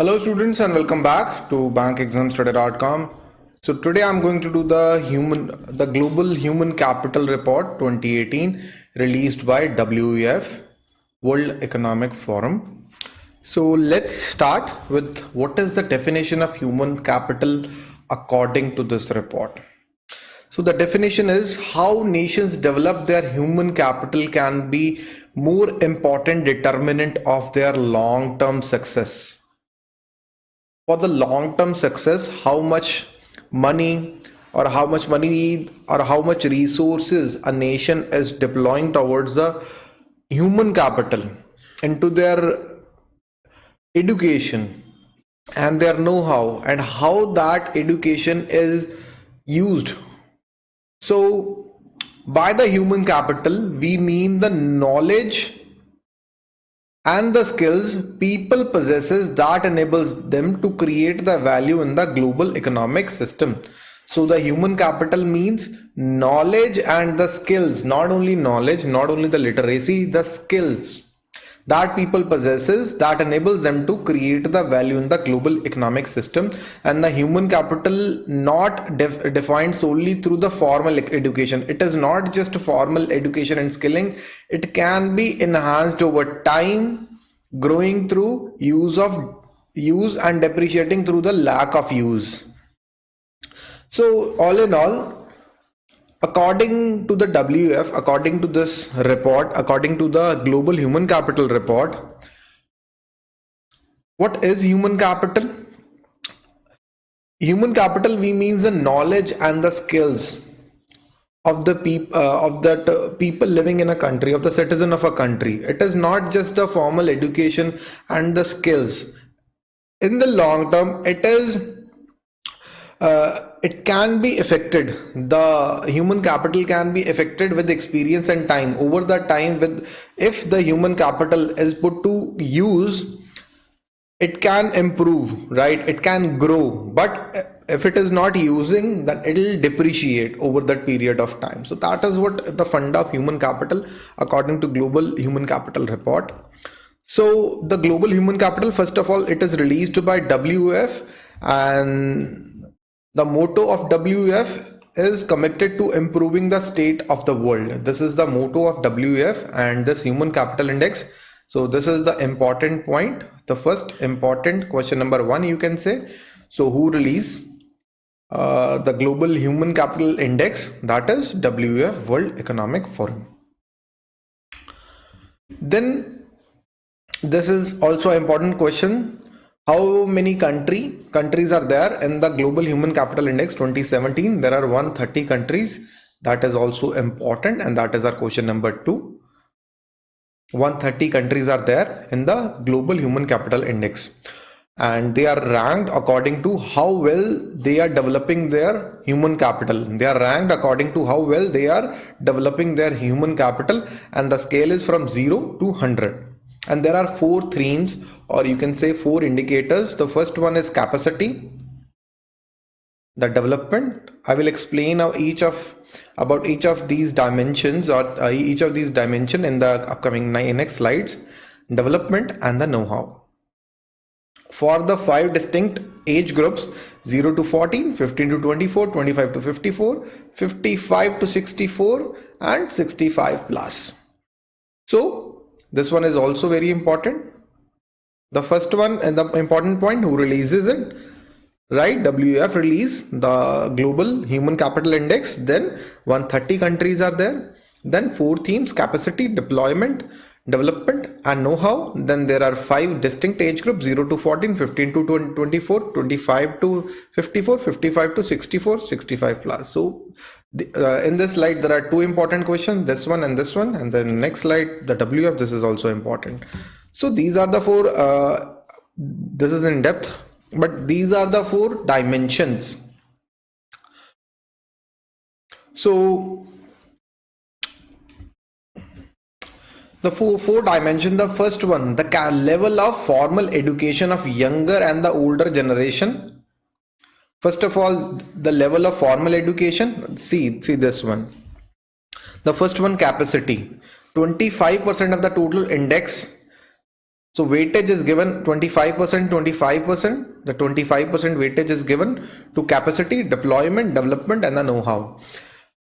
Hello students and welcome back to bankexamstudy.com. So today I'm going to do the human the global human capital report 2018 released by WEF World Economic Forum. So let's start with what is the definition of human capital according to this report. So the definition is how nations develop their human capital can be more important determinant of their long-term success for the long-term success how much money or how much money or how much resources a nation is deploying towards the human capital into their education and their know-how and how that education is used. So by the human capital we mean the knowledge and the skills people possesses that enables them to create the value in the global economic system. So the human capital means knowledge and the skills. Not only knowledge not only the literacy the skills that people possesses that enables them to create the value in the global economic system. And the human capital not def defined solely through the formal education. It is not just formal education and skilling. It can be enhanced over time growing through use of use and depreciating through the lack of use. So all in all according to the WF, according to this report, according to the Global Human Capital report, what is human capital? Human capital we means the knowledge and the skills of the people uh, of that uh, people living in a country of the citizen of a country it is not just a formal education and the skills in the long term it is uh, it can be affected. The human capital can be affected with experience and time. Over the time with if the human capital is put to use it can improve right? It can grow. But if it is not using then it will depreciate over that period of time. So that is what the fund of human capital according to global human capital report. So the global human capital first of all it is released by WF and the motto of WF is committed to improving the state of the world. This is the motto of WF and this human capital index. So this is the important point. The first important question number one, you can say. So who release uh, the global human capital index? That is WF World Economic Forum. Then this is also an important question how many country countries are there in the global human capital index 2017 there are 130 countries. That is also important and that is our question number two. 130 countries are there in the global human capital index. And they are ranked according to how well they are developing their human capital. They are ranked according to how well they are developing their human capital and the scale is from 0 to 100 and there are four themes or you can say four indicators. The first one is capacity the development. I will explain each of about each of these dimensions or uh, each of these dimension in the upcoming next slides. Development and the know-how. For the five distinct age groups 0 to 14 15 to 24 25 to 54 55 to 64 and 65 plus. So this one is also very important. The first one and the important point who releases it? Right wf release the global human capital index. Then 130 countries are there. Then four themes capacity deployment development and know-how. Then there are five distinct age groups 0 to 14 15 to 24 25 to 54 55 to 64 65 plus. So the, uh, in this slide there are two important questions this one and this one and then next slide the wf this is also important. So these are the four uh, this is in depth but these are the four dimensions. So the four, four dimension the first one the level of formal education of younger and the older generation first of all the level of formal education see see this one the first one capacity 25% of the total index So weightage is given 25%, 25%. The 25% weightage is given to capacity, deployment, development, and the know-how.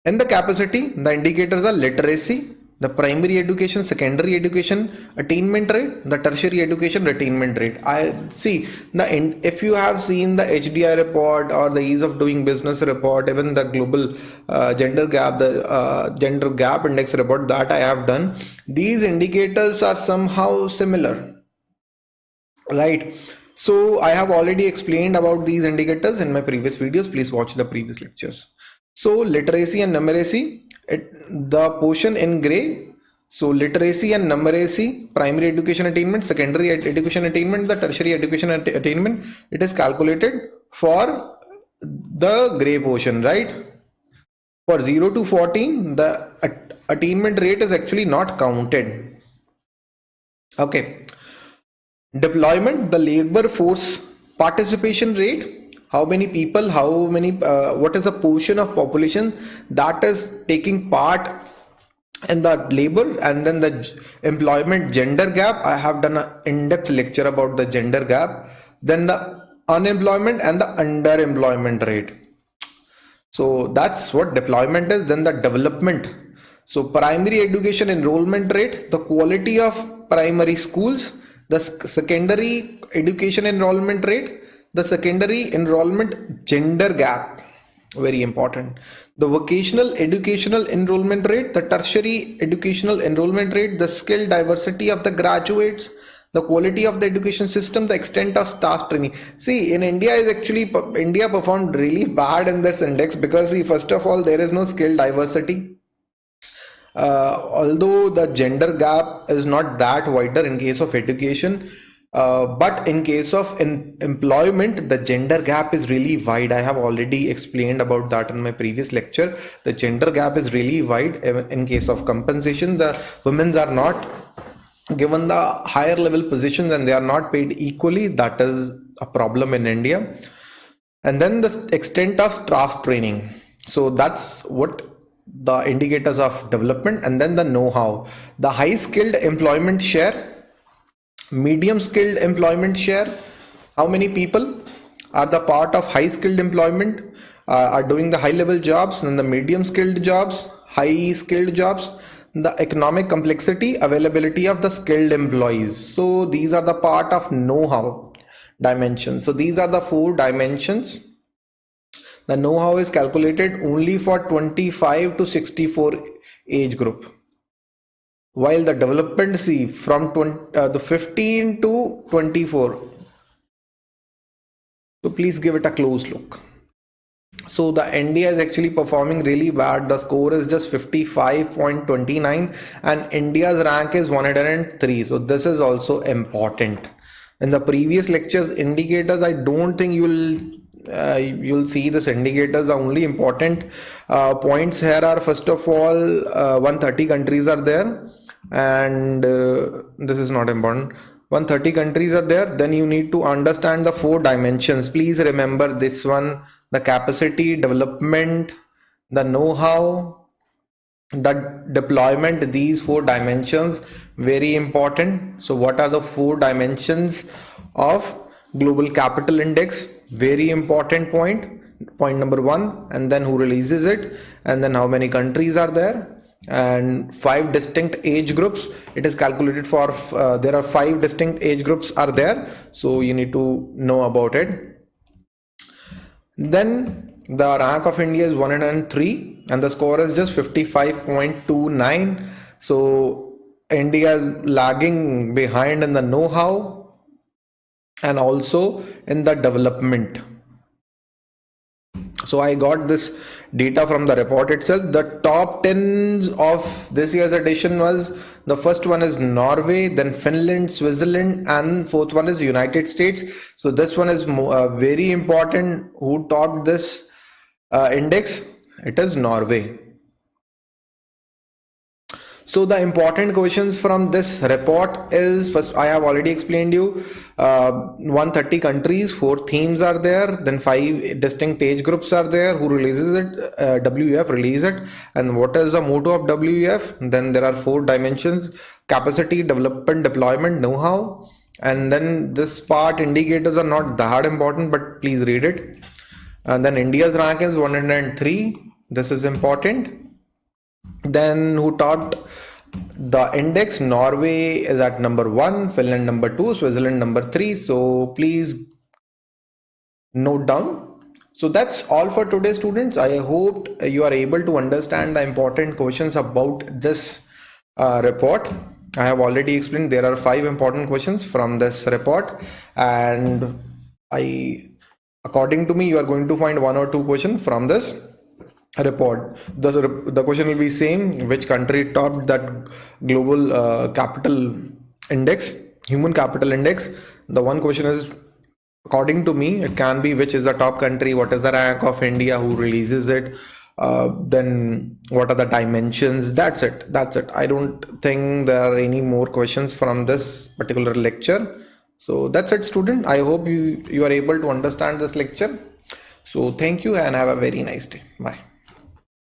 In the capacity, the indicators are literacy, the primary education, secondary education attainment rate, the tertiary education attainment rate. I see the end if you have seen the HDI report or the ease of doing business report, even the global uh, gender gap, the uh, gender gap index report that I have done, these indicators are somehow similar, right? So I have already explained about these indicators in my previous videos. Please watch the previous lectures. So literacy and numeracy, it, the portion in gray. So literacy and numeracy, primary education attainment, secondary ed education attainment, the tertiary education att attainment, it is calculated for the gray portion, right? For 0 to 14, the at attainment rate is actually not counted. Okay. Deployment, the labor force participation rate how many people how many uh, what is the portion of population that is taking part in the labor and then the employment gender gap? I have done an in-depth lecture about the gender gap then the unemployment and the underemployment rate. So that's what deployment is then the development. So primary education enrollment rate the quality of primary schools the secondary education enrollment rate the secondary enrollment gender gap very important. The vocational educational enrollment rate the tertiary educational enrollment rate the skill diversity of the graduates the quality of the education system the extent of staff training. See in india is actually india performed really bad in this index because see, first of all there is no skill diversity. Uh, although the gender gap is not that wider in case of education uh, but in case of in employment, the gender gap is really wide. I have already explained about that in my previous lecture. The gender gap is really wide. In case of compensation, the women's are not given the higher level positions and they are not paid equally. That is a problem in India. And then the extent of staff training. So that's what the indicators of development and then the know-how. The high skilled employment share medium skilled employment share. How many people are the part of high skilled employment? Uh, are doing the high level jobs and the medium skilled jobs high skilled jobs the economic complexity availability of the skilled employees. So these are the part of know-how dimensions. So these are the four dimensions. The know-how is calculated only for 25 to 64 age group while the development C from 20, uh, the 15 to 24 so please give it a close look. So the india is actually performing really bad. The score is just 55.29 and india's rank is 103 so this is also important. In the previous lectures indicators i don't think you will uh, you'll see this. Indicators are only important. Uh, points here are first of all uh, 130 countries are there and uh, this is not important. 130 countries are there then you need to understand the four dimensions. Please remember this one the capacity development the know-how the deployment these four dimensions very important. So what are the four dimensions of global capital index? Very important point. Point number one and then who releases it? And then how many countries are there and five distinct age groups it is calculated for uh, there are five distinct age groups are there. So you need to know about it. Then the rank of india is 103 and the score is just 55.29 so india is lagging behind in the know-how and also in the development so i got this data from the report itself. The top 10s of this year's edition was the first one is norway then finland switzerland and fourth one is united states. So this one is uh, very important. Who topped this uh, index? It is norway so the important questions from this report is first I have already explained you uh, 130 countries, four themes are there, then five distinct age groups are there. Who releases it? Uh, WEF release it, and what is the motto of WEF? Then there are four dimensions: capacity, development, deployment, know-how and then this part indicators are not that important but please read it and then india's rank is 103 this is important then who taught the index? Norway is at number one finland number two switzerland number three. So please note down. So that's all for today students. I hope you are able to understand the important questions about this uh, report. I have already explained there are five important questions from this report. And i according to me you are going to find one or two questions from this report. The, the question will be same which country topped that global uh, capital index human capital index? The one question is according to me it can be which is the top country what is the rank of india who releases it uh, then what are the dimensions? That's it that's it. I don't think there are any more questions from this particular lecture. So that's it student. I hope you you are able to understand this lecture. So thank you and have a very nice day. Bye